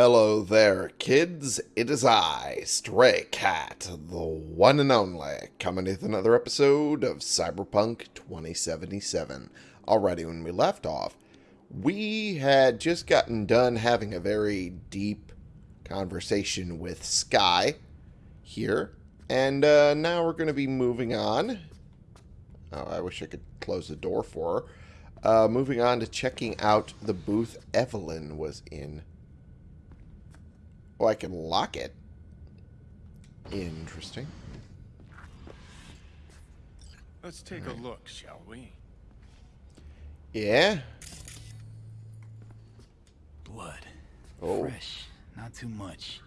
Hello there, kids. It is I, Stray Cat, the one and only, coming with another episode of Cyberpunk 2077. Already, when we left off, we had just gotten done having a very deep conversation with Sky here, and uh, now we're going to be moving on. Oh, I wish I could close the door for her. Uh, moving on to checking out the booth Evelyn was in. Oh, I can lock it. Interesting. Let's take a look, shall we? Yeah? Blood. Oh. Fresh. Not too much.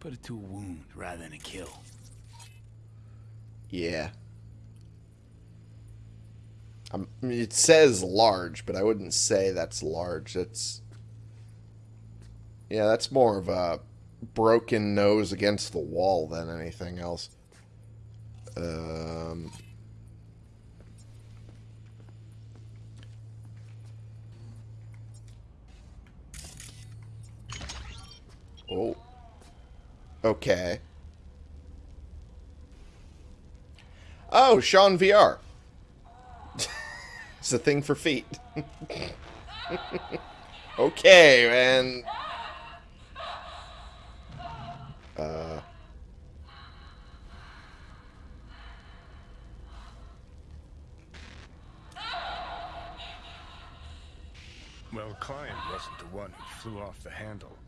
Put it to a wound rather than a kill. Yeah. Um, it says large, but I wouldn't say that's large. That's... Yeah, that's more of a broken nose against the wall than anything else. Um... Oh. Okay. Oh, Sean VR. it's a thing for feet. okay, man. Uh. Well, Klein wasn't the one who flew off the handle.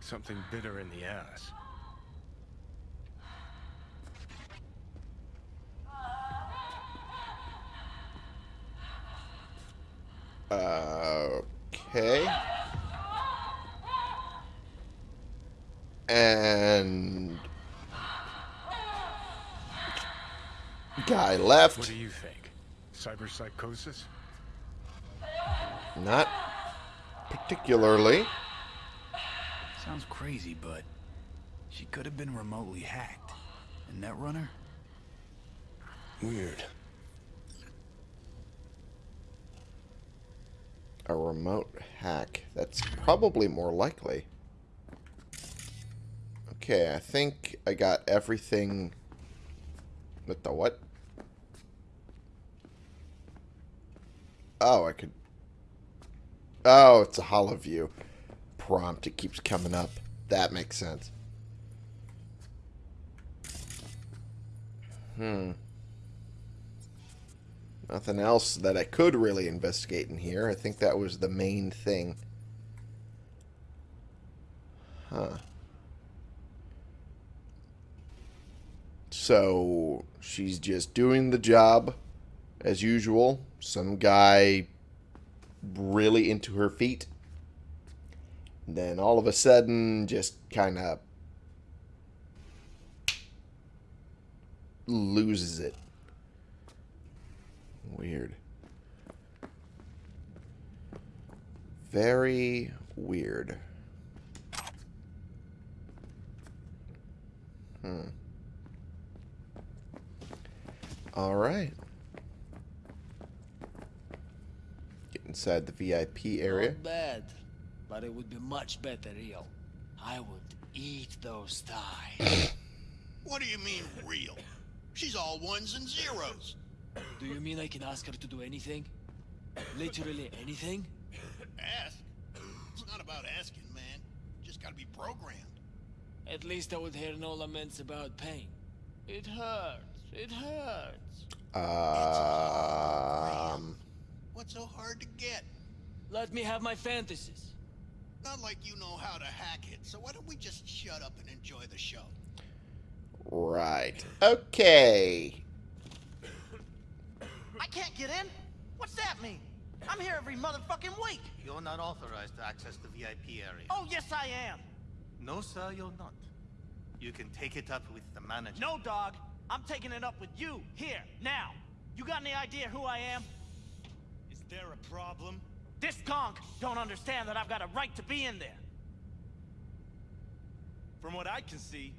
Something bitter in the ass. Okay. And guy left. What do you think? Cyberpsychosis? Not particularly. Sounds crazy, but she could have been remotely hacked. A netrunner? Weird. A remote hack. That's probably more likely. Okay, I think I got everything with the what? Oh, I could... Oh, it's a hollow view prompt. It keeps coming up. That makes sense. Hmm. Nothing else that I could really investigate in here. I think that was the main thing. Huh. So, she's just doing the job as usual. Some guy really into her feet. Then all of a sudden, just kind of loses it. Weird. Very weird. Hmm. All right. Get inside the VIP area. Not bad, but it would be much better real. I would eat those thighs. What do you mean, real? She's all ones and zeros. do you mean I can ask her to do anything? Literally anything? Ask? It's not about asking, man. Just gotta be programmed. At least I would hear no laments about pain. It hurts. It hurts. Um. What's so hard to get? Let me have my fantasies. Not like you know how to hack it, so why don't we just shut up and enjoy the show? Right. Okay. I can't get in? What's that mean? I'm here every motherfucking week. You're not authorized to access the VIP area. Oh, yes I am. No, sir, you're not. You can take it up with the manager. No, dog. I'm taking it up with you, here, now. You got any idea who I am? Is there a problem? This conk don't understand that I've got a right to be in there. From what I can see,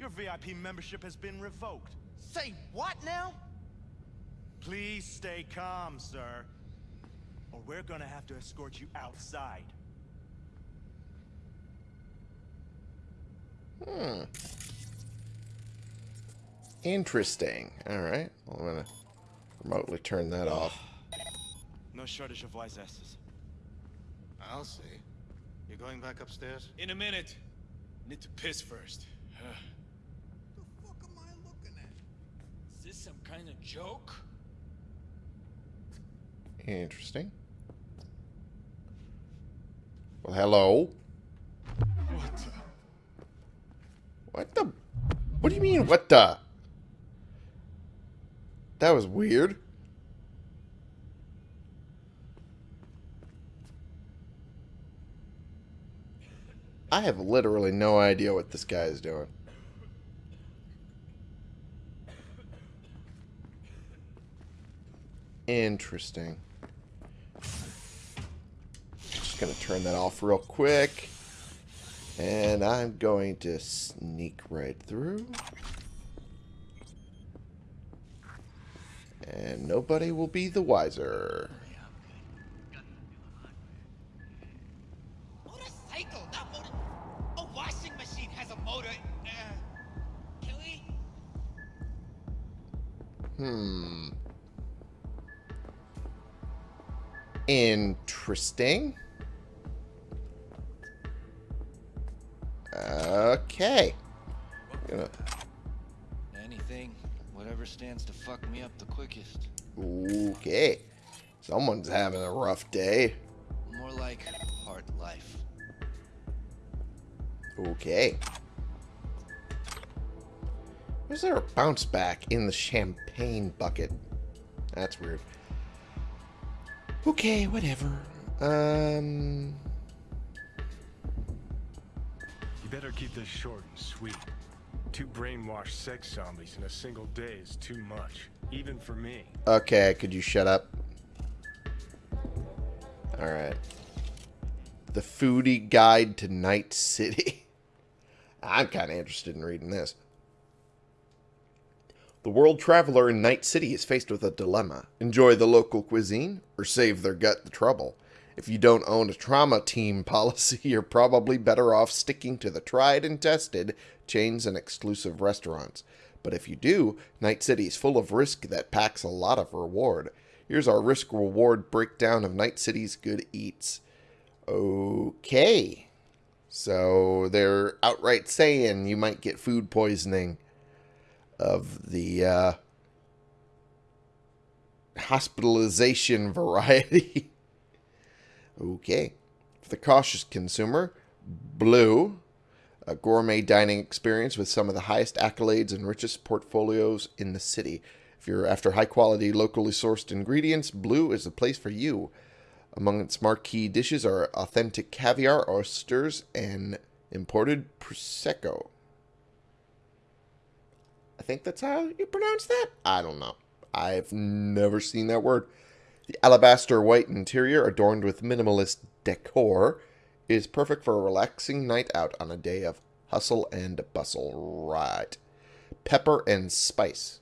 your VIP membership has been revoked. Say what now? Please stay calm, sir. Or we're gonna have to escort you outside. Hmm. Interesting. Alright. Well, I'm going to remotely turn that off. No shortage of wise asses. I'll see. You're going back upstairs? In a minute. Need to piss first. The fuck am I looking at? Is this some kind of joke? Interesting. Well, hello. What the? What the? What do you mean, what the? That was weird. I have literally no idea what this guy is doing. Interesting. Just gonna turn that off real quick. And I'm going to sneak right through. And nobody will be the wiser. Motorcycle, not motor. A washing machine has a motor. Kelly? Hmm. Interesting. Okay. Whatever stands to fuck me up the quickest. Okay. Someone's having a rough day. More like hard life. Okay. Is there a bounce back in the champagne bucket? That's weird. Okay, whatever. Um. You better keep this short and sweet. Two brainwashed sex zombies in a single day is too much, even for me. Okay, could you shut up? Alright. The Foodie Guide to Night City. I'm kind of interested in reading this. The world traveler in Night City is faced with a dilemma. Enjoy the local cuisine or save their gut the trouble. If you don't own a trauma team policy, you're probably better off sticking to the tried and tested chains and exclusive restaurants. But if you do, Night City is full of risk that packs a lot of reward. Here's our risk reward breakdown of Night City's good eats. Okay. So they're outright saying you might get food poisoning of the uh, hospitalization variety. okay. For the cautious consumer, Blue, a gourmet dining experience with some of the highest accolades and richest portfolios in the city. If you're after high quality, locally sourced ingredients, Blue is the place for you. Among its marquee dishes are authentic caviar, oysters, and imported prosecco. I think that's how you pronounce that. I don't know. I've never seen that word. The alabaster white interior, adorned with minimalist decor, is perfect for a relaxing night out on a day of hustle and bustle. Right. Pepper and Spice.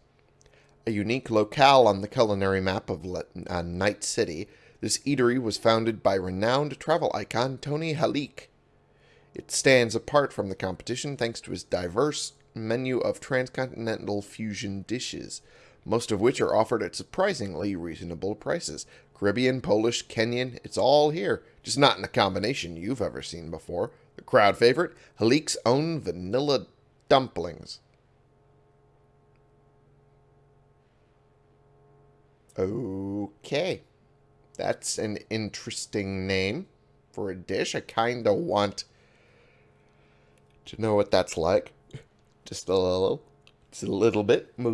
A unique locale on the culinary map of Le- uh, Night City, this eatery was founded by renowned travel icon Tony Halik. It stands apart from the competition thanks to its diverse menu of transcontinental fusion dishes, most of which are offered at surprisingly reasonable prices. Caribbean, Polish, Kenyan, it's all here, just not in a combination you've ever seen before. The crowd favorite, Halik's own vanilla dumplings. Okay. That's an interesting name for a dish. I kind of want to know what that's like. Just a little. Just a little bit. I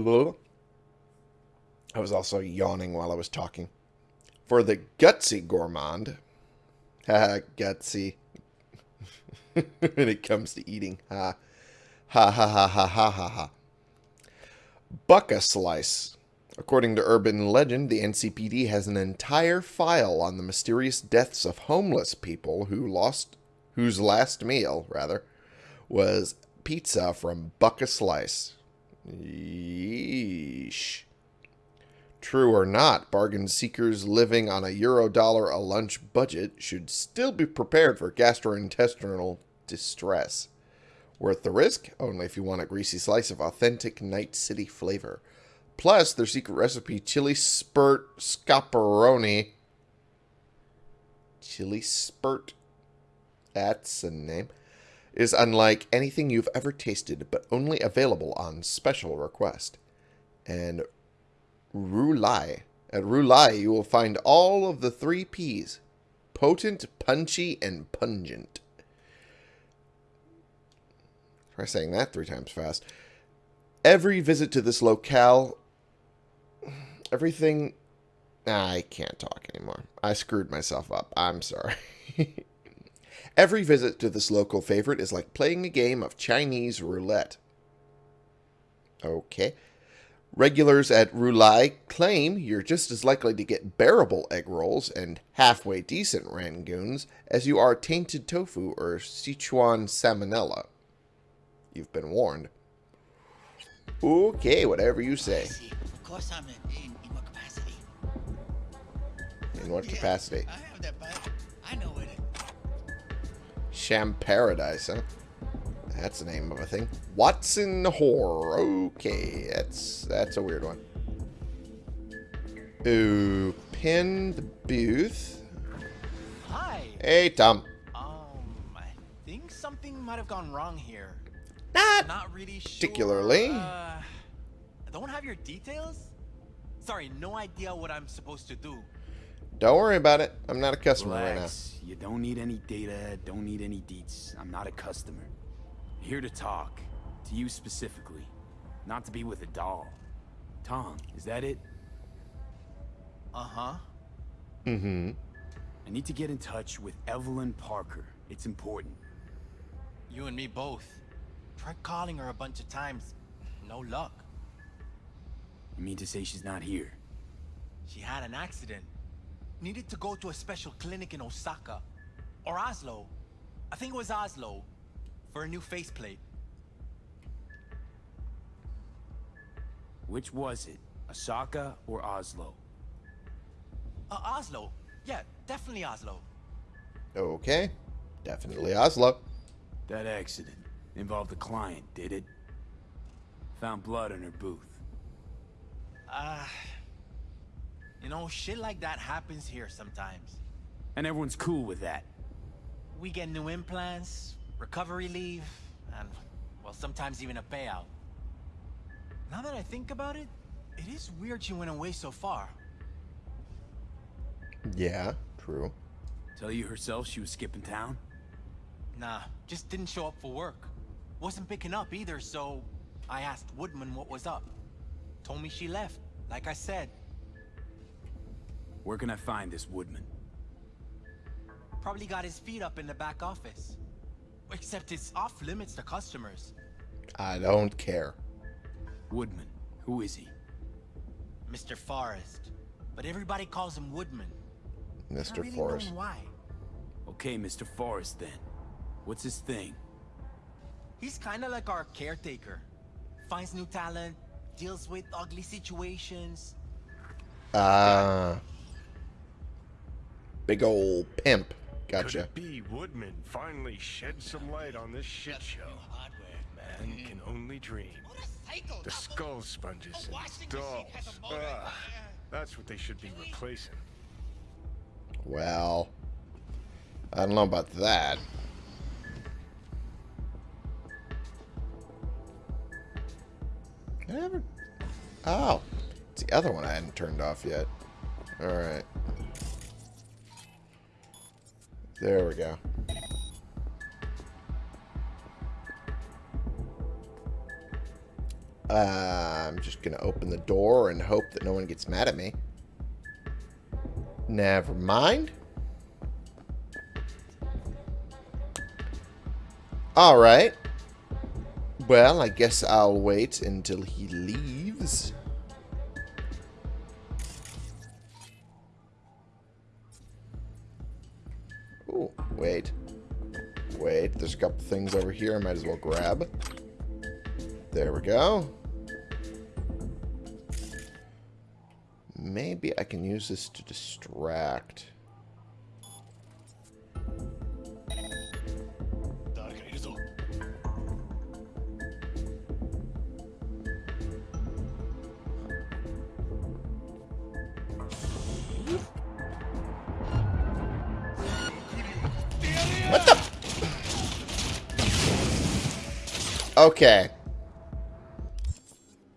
was also yawning while I was talking. For the gutsy gourmand. Ha, gutsy. when it comes to eating. Ha. Ha ha ha ha ha ha ha. Buck-a-Slice. According to urban legend, the NCPD has an entire file on the mysterious deaths of homeless people who lost whose last meal, rather, was pizza from Buck-a-Slice. Yeesh. True or not, bargain seekers living on a euro dollar a lunch budget should still be prepared for gastrointestinal distress. Worth the risk? Only if you want a greasy slice of authentic Night City flavor. Plus, their secret recipe, chili spurt scaparoni. Chili spurt? That's a name. Is unlike anything you've ever tasted, but only available on special request. And roulai. At roulai, you will find all of the three P's. Potent, punchy, and pungent. Try saying that three times fast. Every visit to this locale, everything. I can't talk anymore. I screwed myself up. I'm sorry. Every visit to this local favorite is like playing a game of Chinese roulette. Okay. Regulars at Roulai claim you're just as likely to get bearable egg rolls and halfway decent rangoons as you are tainted tofu or Sichuan salmonella. You've been warned. Okay, whatever you say. Of course I'm in, in, what capacity? In what Yeah, capacity? I have that. I know it. Sham Paradise, huh? That's the name of a thing. Watson Horror. Okay, that's that's a weird one. Ooh, pin the booth. Hi. Hey, Tom. Um, I think something might have gone wrong here. Not Not really sure. particularly. Uh, I don't have your details. Sorry, no idea what I'm supposed to do. Don't worry about it. I'm not a customer right now. Relax. You don't need any data, don't need any deets. I'm not a customer. I'm here to talk. To you specifically. Not to be with a doll. Tom, is that it? Uh huh. Mm-hmm. I need to get in touch with Evelyn Parker. It's important. You and me both. Tried calling her a bunch of times. No luck. You mean to say she's not here? She had an accident. Needed to go to a special clinic in Osaka. Or Oslo. I think it was Oslo. For a new faceplate. Which was it? Osaka or Oslo? Uh, Oslo. Yeah, definitely Oslo. Okay. Definitely Oslo. That accident involved a client, did it? Found blood in her booth. Uh, you know, shit like that happens here sometimes. And everyone's cool with that. We get new implants, recovery leave, and, well, sometimes even a payout. Now that I think about it, it is weird she went away so far. Yeah, true. Tell you herself she was skipping town? Nah, just didn't show up for work. Wasn't picking up either, so I asked Woodman what was up. Told me she left, like I said. Where can I find this Woodman? Probably got his feet up in the back office. Except it's off limits to customers. I don't care. Woodman. Who is he? Mr. Forrest. But everybody calls him Woodman. Mr. really Forrest. why. Okay, Mr. Forrest then. What's his thing? He's kinda like our caretaker. Finds new talent, deals with ugly situations. Ah. big old pimp. Could it be Woodman finally shed some light on this shit show? Hardware. Man can only dream. The skull sponges and washing machine has dolls. Ugh, that's what they should be replacing. Well, I don't know about that. Did I ever... Oh, it's the other one I hadn't turned off yet. Alright. There we go. Uh, I'm just going to open the door and hope that no one gets mad at me. Never mind. Alright. Well, I guess I'll wait until he leaves. Wait. Wait, there's a couple things over here I might as well grab. There we go. Maybe I can use this to distract. Okay.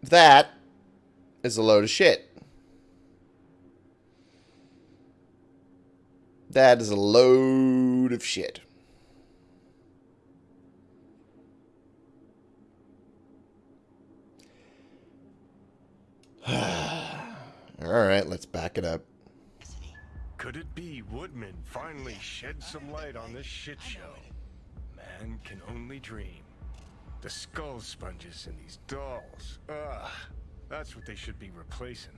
That is a load of shit. That is a load of shit. Alright, let's back it up. Could it be Woodman finally shed some light on this shit show? Man can only dream. The skull sponges in these dolls. Ugh. That's what they should be replacing.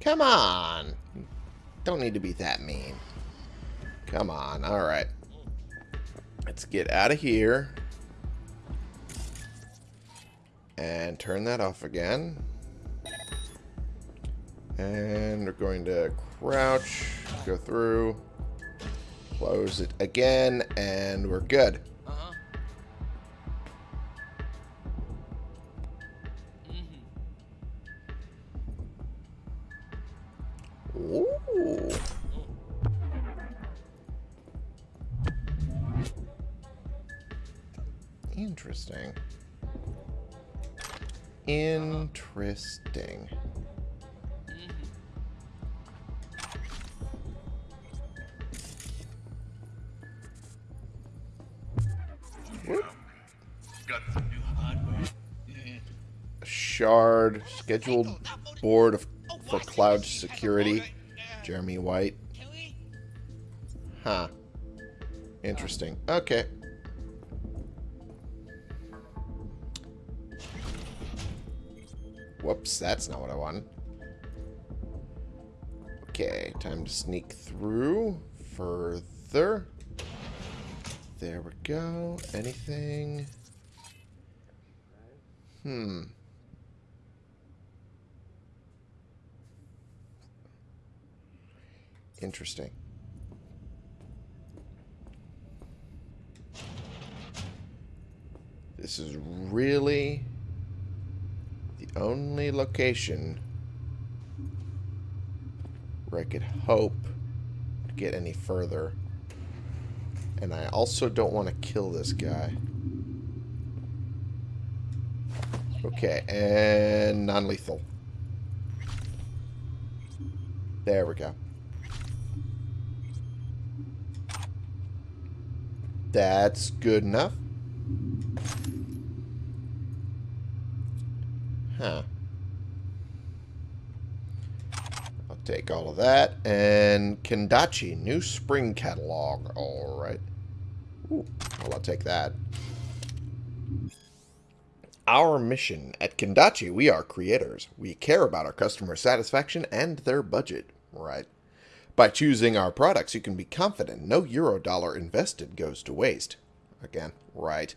Come on. Don't need to be that mean. Come on. Alright. Let's get out of here. And turn that off again. And we're going to crouch, go through, close it again, and we're good. Scheduled board of, for cloud security. Jeremy White. Huh. Interesting. Okay. Whoops, that's not what I wanted. Okay, time to sneak through further. There we go. Anything? Hmm. Interesting. This is really the only location where I could hope to get any further. And I also don't want to kill this guy. Okay, and non-lethal. There we go. That's good enough. Huh. I'll take all of that. And Kendachi, new spring catalog. Alright. Ooh, well, I'll take that. Our mission at Kendachi, we are creators. We care about our customer satisfaction and their budget. Right. By choosing our products, you can be confident no euro dollar invested goes to waste. Again, right.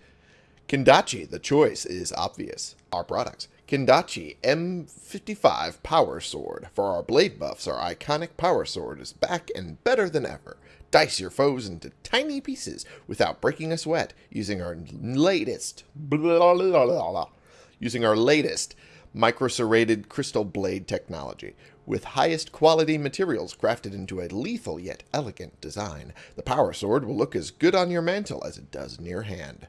Kendachi, the choice is obvious. Our products. Kendachi M55 Power Sword. For our blade buffs, our iconic Power Sword is back and better than ever. Dice your foes into tiny pieces without breaking a sweat using our latest blah, blah, blah, using our latest microserrated crystal blade technology. With highest quality materials crafted into a lethal yet elegant design, the Power Sword will look as good on your mantle as it does near hand.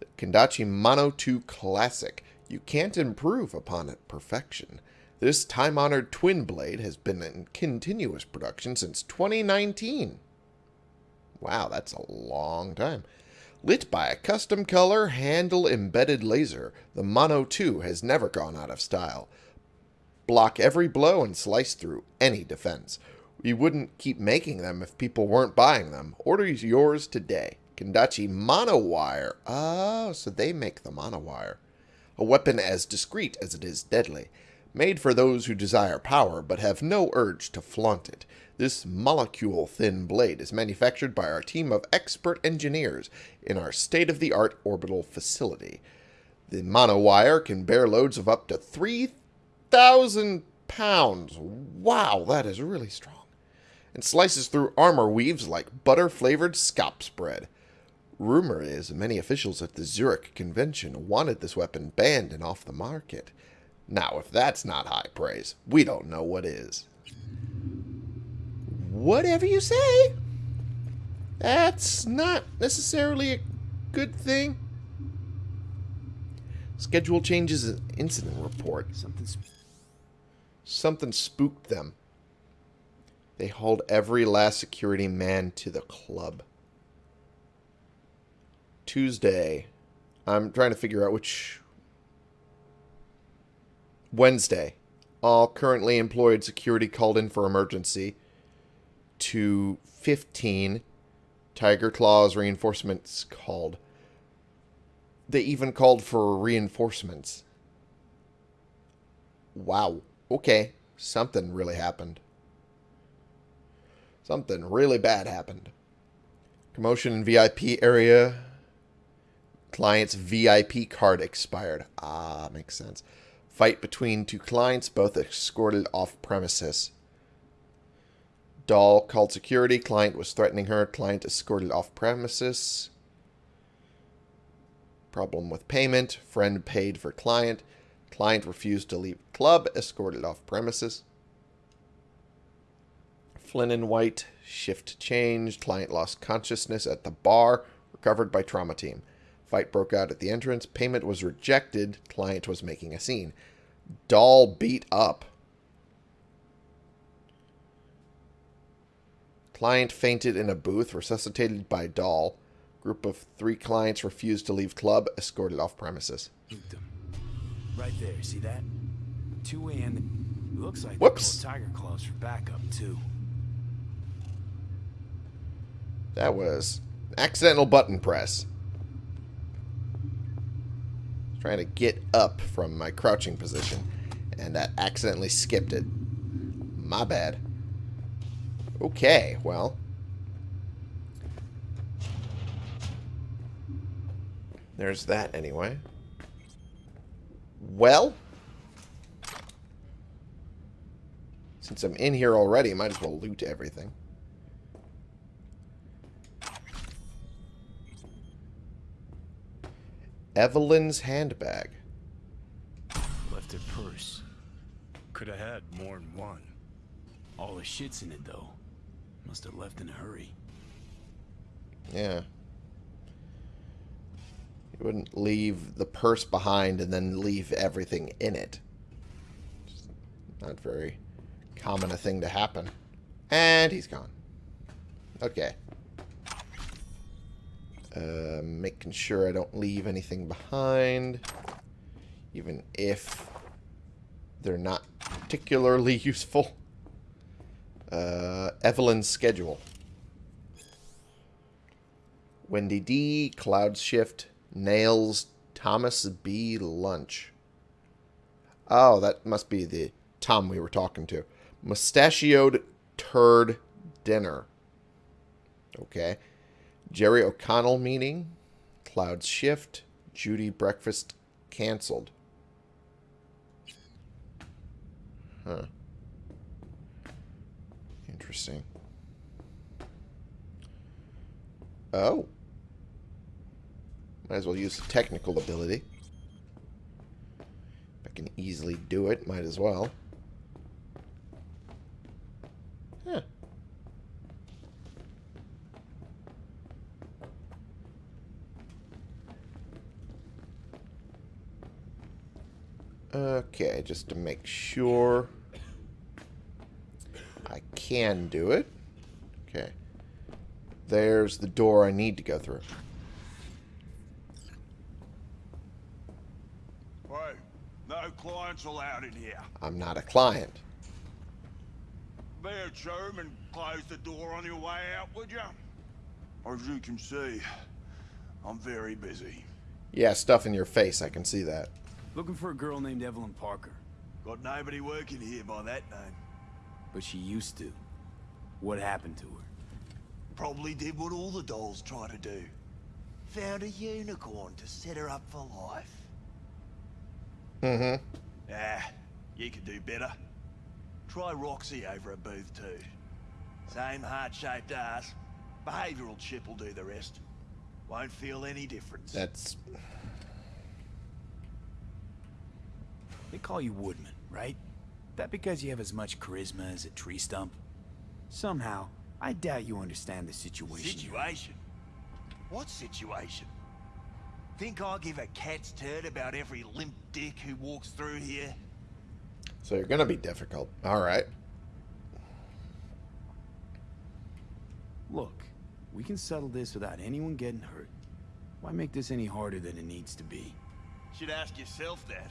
The Kendachi Mono 2 Classic. You can't improve upon it perfection. This time-honored twin blade has been in continuous production since 2019. Wow, that's a long time. Lit by a custom color handle-embedded laser, the Mono 2 has never gone out of style. Block every blow and slice through any defense. We wouldn't keep making them if people weren't buying them. Order yours today. Kendachi Monowire. Oh, so they make the Monowire. A weapon as discreet as it is deadly. Made for those who desire power but have no urge to flaunt it. This molecule-thin blade is manufactured by our team of expert engineers in our state-of-the-art orbital facility. The monowire can bear loads of up to 3,000 pounds. Wow, that is really strong. And slices through armor weaves like butter-flavored scop spread. Rumor is many officials at the Zurich convention wanted this weapon banned and off the market. Now, if that's not high praise, we don't know what is. Whatever you say. That's not necessarily a good thing. Schedule changes an incident report. Something. Something spooked them. They hauled every last security man to the club. Tuesday. I'm trying to figure out which. Wednesday. All currently employed security called in for emergency. To 15. Tiger Claws reinforcements called. They even called for reinforcements. Wow. Okay. Something really happened. Something really bad happened. Commotion in VIP area. Client's VIP card expired. Ah, makes sense. Fight between two clients, both escorted off premises. Doll called security. Client was threatening her. Client escorted off premises. Problem with payment. Friend paid for client. Client refused to leave club. Escorted off premises. Flynn and White. Shift changed. Client lost consciousness at the bar. Recovered by trauma team. Fight broke out at the entrance. Payment was rejected. Client was making a scene. Doll beat up. Client fainted in a booth, resuscitated by Doll. Group of three clients refused to leave club, escorted off premises. Right there, see that? 2 a.m. Looks like Whoops. Tiger Claws for backup, too. That was accidental button press. Trying to get up from my crouching position, and that accidentally skipped it. My bad. Okay, well. There's that anyway. Well. Since I'm in here already, might as well loot everything. Evelyn's handbag. Left her purse. Could have had more than one. All the shit's in it, though. Must have left in a hurry. Yeah. You wouldn't leave the purse behind and then leave everything in it. Just not very common a thing to happen. And he's gone. Okay. Uh, making sure I don't leave anything behind. Even if they're not particularly useful. Uh, Evelyn's schedule. Wendy D, Cloud Shift, Nails, Thomas B. Lunch. Oh, that must be the Tom we were talking to. Mustachioed Turd Dinner. Okay. Jerry O'Connell meeting. Cloud Shift. Judy Breakfast canceled. Huh. Interesting. Oh. Might as well use the technical ability. If I can easily do it, might as well. Huh. Okay, just to make sure I can do it. Okay. There's the door I need to go through. Hey, no clients allowed in here. I'm not a client. Be a chum and close the door on your way out, would you? As you can see, I'm very busy. Yeah, stuff in your face. I can see that. Looking for a girl named Evelyn Parker, Got nobody working here by that name. but she used to. What happened to her? Probably did what all the dolls try to do. Found a unicorn to set her up for life. Mm-hmm. Ah, you could do better. Try Roxy over at Booth too. Same heart-shaped ass. Behavioural chip will do the rest. Won't feel any difference. That's... They call you Woodman, right? That because you have as much charisma as a tree stump? Somehow, I doubt you understand the situation. Situation? What situation? Think I give a cat's turd about every limp dick who walks through here? So you're gonna be difficult. Alright. Look, we can settle this without anyone getting hurt. Why make this any harder than it needs to be? Should ask yourself that.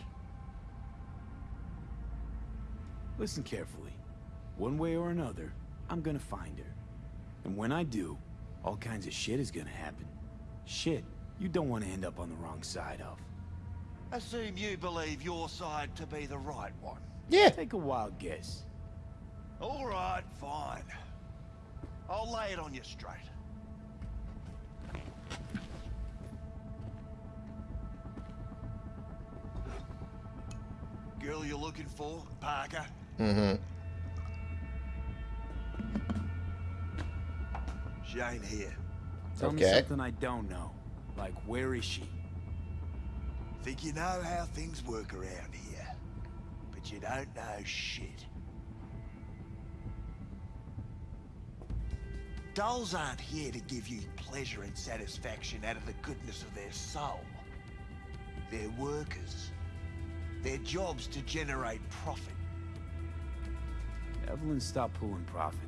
Listen carefully. One way or another, I'm gonna find her. And when I do, all kinds of shit is gonna happen. Shit you don't want to end up on the wrong side of. Assume you believe your side to be the right one. Yeah. Take a wild guess. All right, fine. I'll lay it on you straight. Girl you're looking for, Parker? Mm-hmm. She ain't here. Tell me something I don't know. Like, where is she? Think you know how things work around here. But you don't know shit. Dolls aren't here to give you pleasure and satisfaction out of the goodness of their soul. They're workers. Their job's to generate profit. Evelyn stopped pulling profit.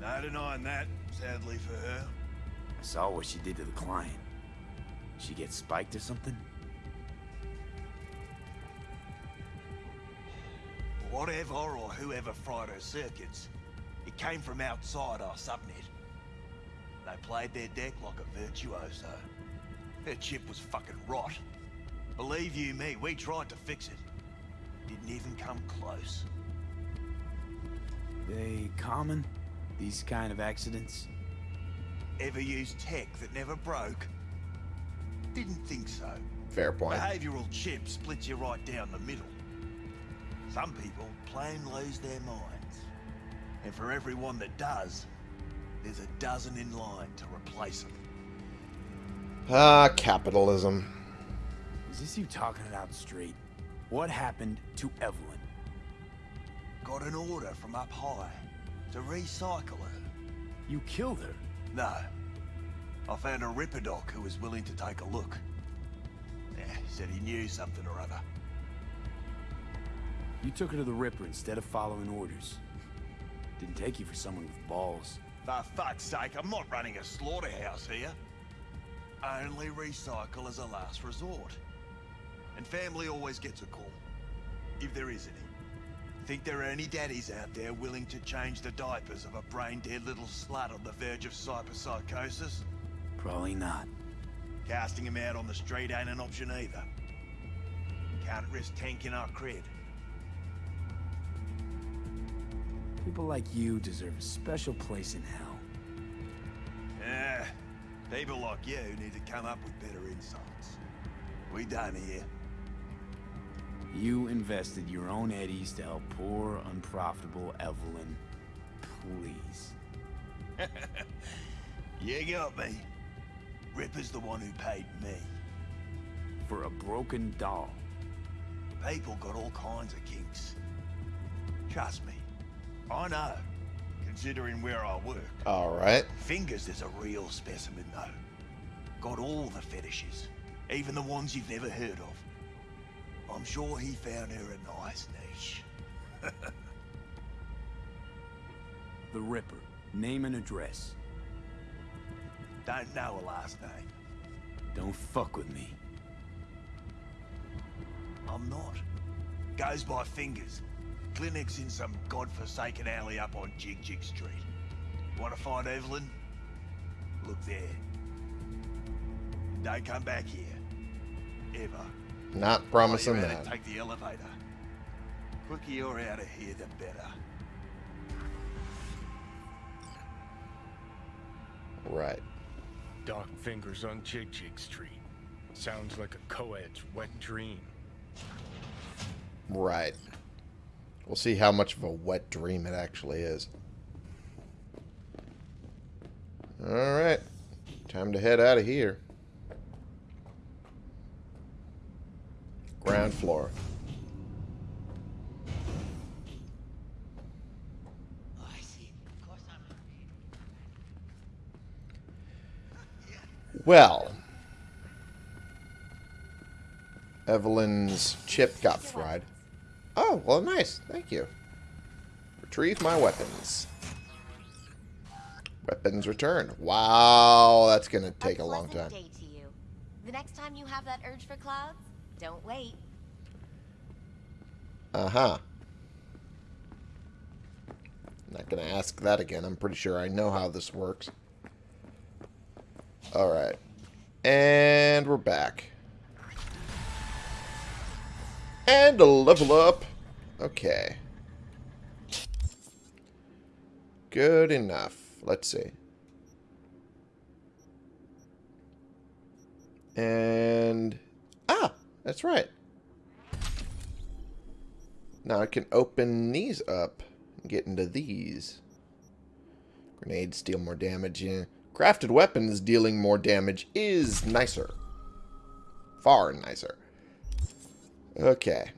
No denying that, sadly for her. I saw what she did to the client. She get spiked or something? Whatever or whoever fried her circuits, it came from outside our subnet. They played their deck like a virtuoso. Their chip was fucking rot. Believe you me, we tried to fix it. Didn't even come close. They common? These kind of accidents? Ever used tech that never broke? Didn't think so. Fair point. Behavioral chip splits you right down the middle. Some people plain lose their minds. And for everyone that does, there's a dozen in line to replace them. Ah, capitalism. Is this you talking it out straight? What happened to Evelyn? Got an order from up high to recycle her. You killed her? No. I found a Ripper doc who was willing to take a look. Yeah, he said he knew something or other. You took her to the Ripper instead of following orders. Didn't take you for someone with balls. For fuck's sake, I'm not running a slaughterhouse here. Only recycle as a last resort. And family always gets a call. If there is any. Think there are any daddies out there willing to change the diapers of a brain-dead little slut on the verge of cyberpsychosis? Probably not. Casting him out on the street ain't an option either. Can't risk tanking our cred. People like you deserve a special place in hell. Yeah, people like you need to come up with better insights. We done here. You invested your own eddies to help poor, unprofitable Evelyn. Please. You got me. Ripper's the one who paid me. For a broken doll. People got all kinds of kinks. Trust me. I know. Considering where I work. Alright. Fingers is a real specimen, though. Got all the fetishes. Even the ones you've never heard of. I'm sure he found her a nice niche. The Ripper. Name and address. Don't know her last name. Don't fuck with me. I'm not. Goes by fingers. Clinic's in some godforsaken alley up on Jig Jig Street. Want to find Evelyn? Look there. Don't come back here. Ever. Not promising that. Take the elevator. Quicker you're out of here, the better. Right. Dark fingers on Jig Jig Street. Sounds like a co-ed's wet dream. Right. We'll see how much of a wet dream it actually is. Alright. Time to head out of here. Ground floor. Oh, I see. Of course I'm. Well, Evelyn's chip got fried. Oh, well, nice. Thank you. Retrieve my weapons. Weapons returned. Wow, that's going to take a long time. Day to you. The next time you have that urge for clouds, don't wait. Uh-huh. Not going to ask that again. I'm pretty sure I know how this works. Alright. And we're back. And a level up. Okay. Good enough. Let's see. And... Ah! That's right. Now I can open these up and get into these. Grenades deal more damage. Yeah. Crafted weapons dealing more damage is nicer. Far nicer. Okay.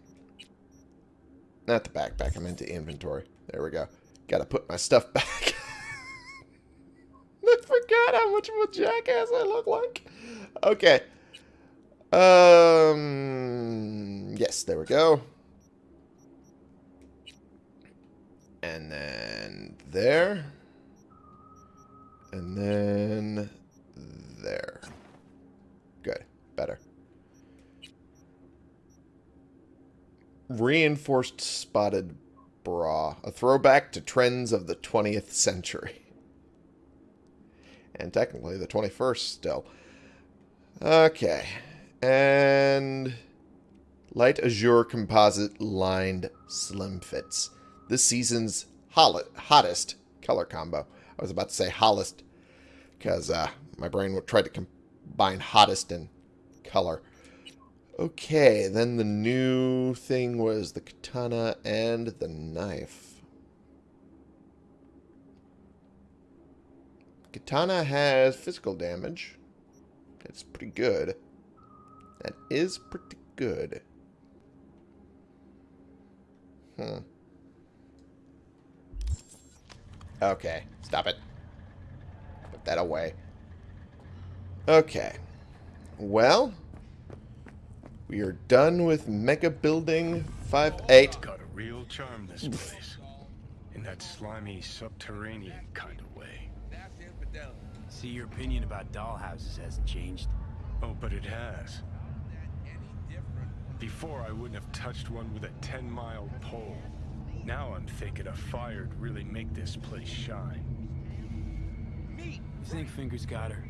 Not the backpack. I'm into inventory. There we go. Gotta put my stuff back. I forgot how much of a jackass I look like. Okay. Um. Yes, there we go. And then there. And then there. Good. Better. Reinforced spotted bra. A throwback to trends of the 20th century. And technically the 21st still. Okay. And light azure composite lined slim fits. This season's hottest color combo. I was about to say hottest because uh, my brain tried to combine hottest and color. Okay, then the new thing was the katana and the knife. Katana has physical damage. That's pretty good. That is pretty good. Hmm. Okay, stop it. Put that away. Okay. Well, we are done with Mega Building 5-8. Got a real charm, this place. In that slimy, subterranean kind of way. See, your opinion about dollhouses hasn't changed. Oh, but it has. Before, I wouldn't have touched one with a 10-mile pole. Now I'm thinking a fire'd really make this place shine. You think Fingers got her?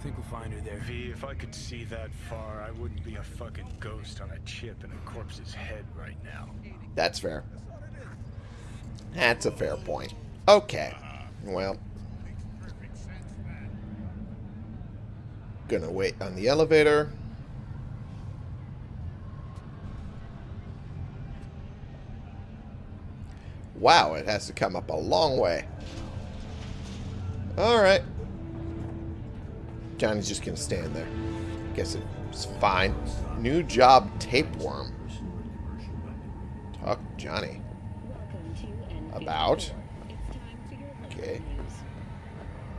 Think we'll find her there? V, if I could see that far, I wouldn't be a fucking ghost on a chip in a corpse's head right now. That's fair. That's a fair point. Okay. Well. Gonna wait on the elevator. Wow, it has to come up a long way. Alright. Johnny's just gonna stand there. Guess it's fine. New job tapeworm. Talk Johnny. About? Okay.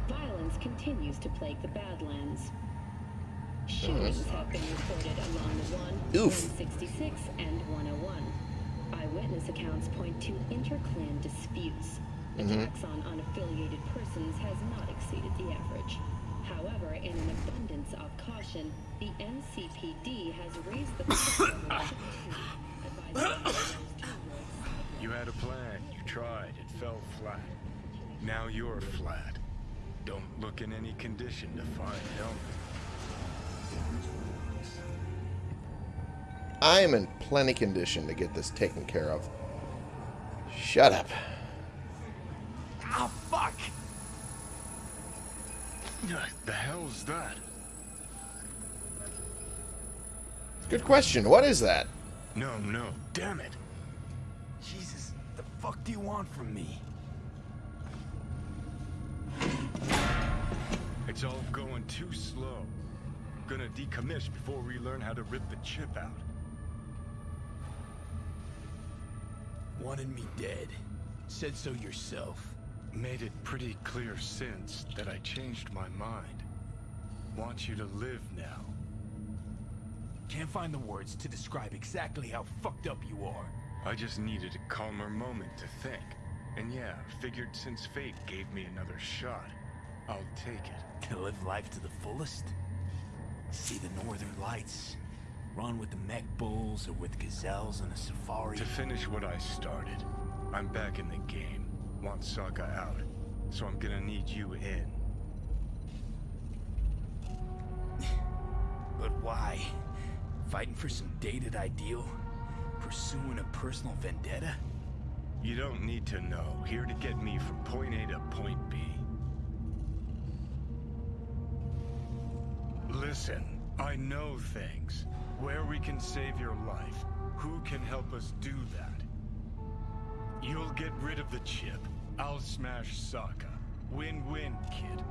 Violence continues to plague the Badlands. Mm-hmm. Shootings have been reported along the 1, Oof. 166, and 101. Eyewitness accounts point to interclan disputes. Attacks mm-hmm. on unaffiliated persons has not exceeded the average. However, in an abundance of caution, the NCPD has raised the threshold of advising You had a plan, you tried, it fell flat. Now you're flat. Don't look in any condition to find help. I am in plenty condition to get this taken care of. Shut up. Oh, fuck! The hell's that? Good question. What is that? No, no, damn it. Jesus, the fuck do you want from me? It's all going too slow. Gonna decommiss before we learn how to rip the chip out. Wanted me dead. Said so yourself. Made it pretty clear since that I changed my mind. Want you to live now. can't find the words to describe exactly how fucked up you are. I just needed a calmer moment to think. And yeah, figured since fate gave me another shot, I'll take it. To live life to the fullest? See the northern lights? Run with the mech bulls or with gazelles on a safari? To finish what I started, I'm back in the game. Want Sokka out, so I'm gonna need you in. But why? Fighting for some dated ideal? Pursuing a personal vendetta? You don't need to know. Here to get me from point A to point B. Listen, I know things. Where we can save your life. Who can help us do that? You'll get rid of the chip. I'll smash Sokka. Win-win, kid.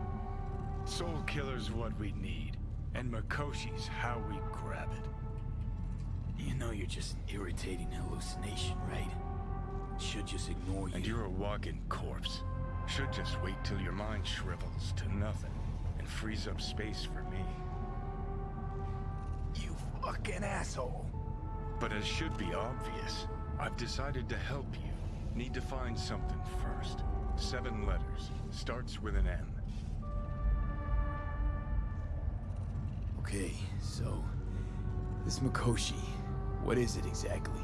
Soulkiller's what we need. And Mikoshi's how we grab it. You know you're just an irritating hallucination, right? Should just ignore you. And you're a walking corpse. Should just wait till your mind shrivels to nothing and frees up space for me. Fucking asshole. But as should be obvious, I've decided to help you. Need to find something first. Seven letters. Starts with an N. Okay, so... This Mikoshi, what is it exactly?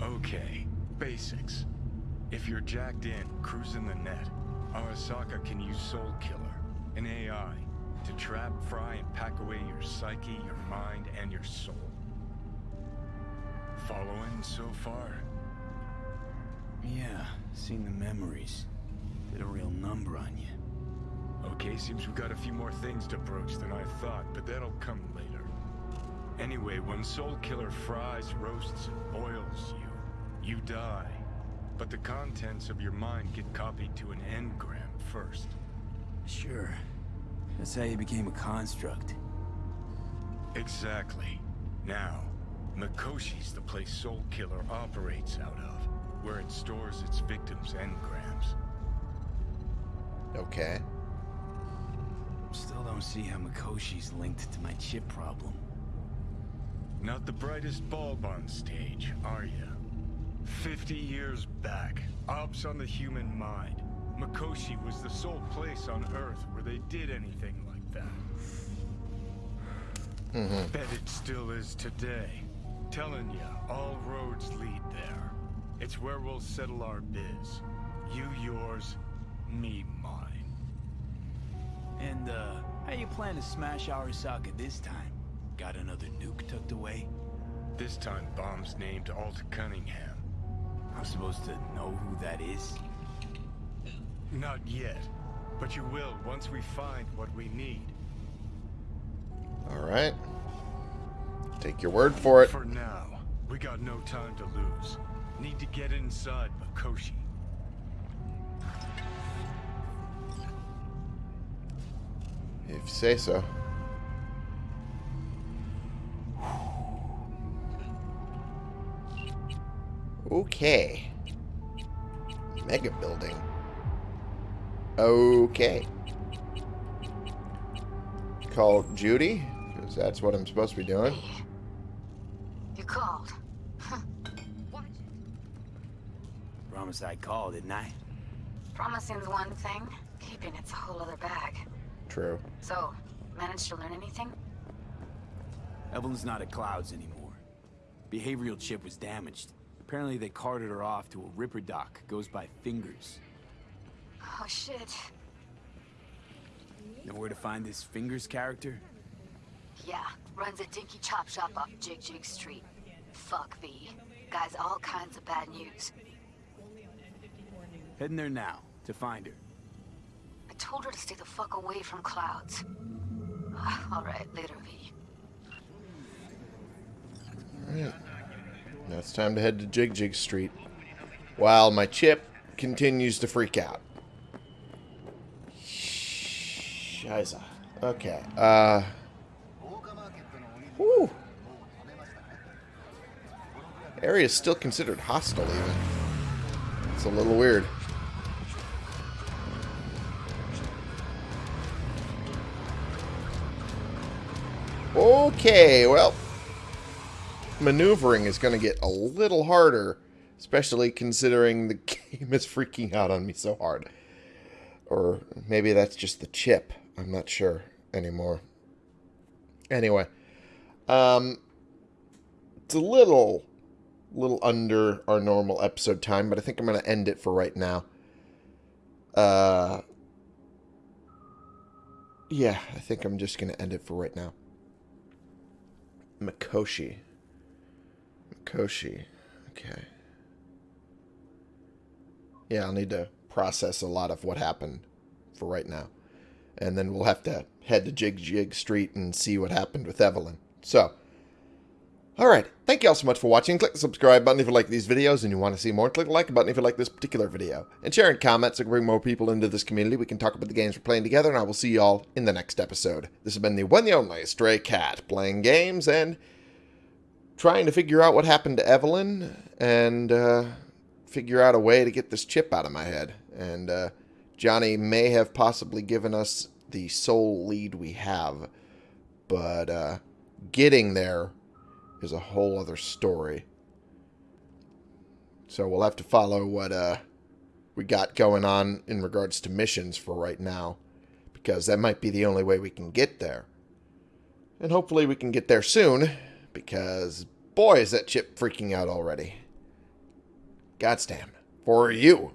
Okay, basics. If you're jacked in, cruising the net, Arasaka can use Soulkiller, an AI, to trap, fry, and pack away your psyche, your mind, and your soul. Following so far? Yeah, seen the memories. Did a real number on you. Okay, seems we've got a few more things to broach than I thought, but that'll come later. Anyway, when Soulkiller fries, roasts, and boils you, you die. But the contents of your mind get copied to an engram first. Sure. That's how you became a construct. Exactly. Now, Mikoshi's the place Soulkiller operates out of, where it stores its victims' engrams. Okay. Still don't see how Mikoshi's linked to my chip problem. Not the brightest bulb on stage, are you? Fifty years back, ops on the human mind. Mikoshi was the sole place on Earth where they did anything like that. Mm-hmm. Bet it still is today. Telling ya, all roads lead there. It's where we'll settle our biz. You yours, me mine. And, uh, how you plan to smash Arasaka this time? Got another nuke tucked away? This time bomb's named Alt Cunningham. I'm supposed to know who that is? Not yet, but you will once we find what we need. Alright. Take your word for it. For now, we got no time to lose. Need to get inside Mikoshi. If you say so. Okay. Mega building. Okay. Call Judy, because that's what I'm supposed to be doing. You called. Promise I called, didn't I? Promising's one thing, keeping it's a whole other bag. True. So, managed to learn anything? Evelyn's not at Clouds anymore. Behavioral chip was damaged. Apparently they carted her off to a ripperdoc. Goes by Fingers. Oh shit. Know where to find this Fingers character? Yeah, runs a dinky chop shop off Jig Jig Street. Fuck V. Guy's all kinds of bad news. Heading there now, to find her. I told her to stay the fuck away from clouds. Alright, later V. Alright. Now it's time to head to Jig Jig Street. While my chip continues to freak out. Shiza. Okay. Uh. Whew. Area is still considered hostile, even. It's a little weird. Okay, well, maneuvering is going to get a little harder, especially considering the game is freaking out on me so hard. Or maybe that's just the chip. I'm not sure anymore. Anyway, um, it's a little, little under our normal episode time, but I think I'm going to end it for right now. Uh, yeah, I think I'm just going to end it for right now. Mikoshi. Mikoshi. Okay. Yeah, I'll need to process a lot of what happened for right now. And then we'll have to head to Jig Jig Street and see what happened with Evelyn. So, alright. Thank you all so much for watching. Click the subscribe button if you like these videos and you want to see more. Click the like button if you like this particular video. And share and comment so we can bring more people into this community. We can talk about the games we're playing together, and I will see you all in the next episode. This has been the one and only Stray Cat, playing games and trying to figure out what happened to Evelyn and uh, figure out a way to get this chip out of my head. And uh, Johnny may have possibly given us the sole lead we have, but uh, getting there is a whole other story. So we'll have to follow what uh, we got going on in regards to missions for right now, because that might be the only way we can get there. And hopefully we can get there soon, because boy is that chip freaking out already. Goddamn. For you.